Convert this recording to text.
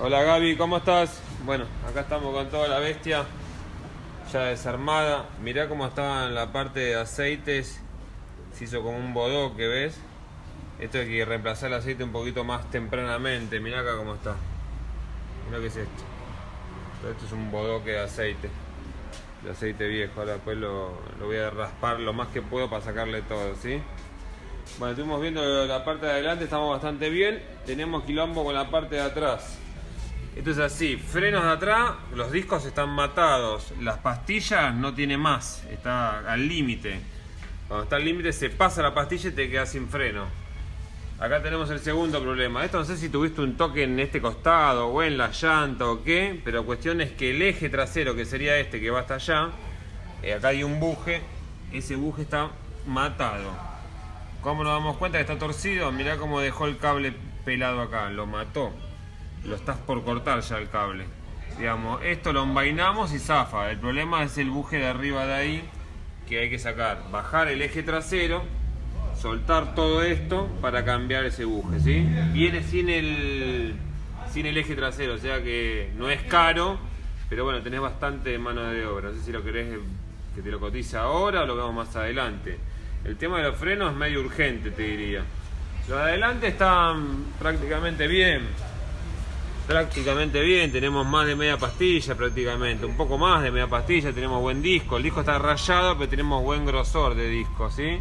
Hola Gaby, ¿cómo estás? Bueno, acá estamos con toda la bestia ya desarmada. Mirá cómo estaba en la parte de aceites. Se hizo como un bodoque, ¿ves? Esto hay que reemplazar el aceite un poquito más tempranamente. Mirá acá cómo está. Mirá qué es esto. Esto es un bodoque de aceite. De aceite viejo. Ahora después lo, lo voy a raspar lo más que puedo para sacarle todo, ¿sí? Bueno, estuvimos viendo la parte de adelante, estamos bastante bien. Tenemos quilombo con la parte de atrás. Esto es así, frenos de atrás, los discos están matados, las pastillas no tiene más, está al límite. Cuando está al límite se pasa la pastilla y te quedas sin freno. Acá tenemos el segundo problema. Esto no sé si tuviste un toque en este costado o en la llanta o qué, pero cuestión es que el eje trasero, que sería este que va hasta allá, eh, acá hay un buje, ese buje está matado. ¿Cómo nos damos cuenta que está torcido? Mirá cómo dejó el cable pelado acá, lo mató lo estás por cortar ya el cable. Digamos, esto lo envainamos y zafa. El problema es el buje de arriba de ahí que hay que sacar. Bajar el eje trasero, soltar todo esto para cambiar ese buje, ¿sí? Viene sin el, sin el eje trasero, o sea que no es caro, pero bueno, tenés bastante mano de obra. No sé si lo querés que te lo cotice ahora o lo vemos más adelante. El tema de los frenos es medio urgente, te diría. Los de adelante están prácticamente bien prácticamente bien, tenemos más de media pastilla prácticamente, un poco más de media pastilla, tenemos buen disco, el disco está rayado pero tenemos buen grosor de disco, ¿sí?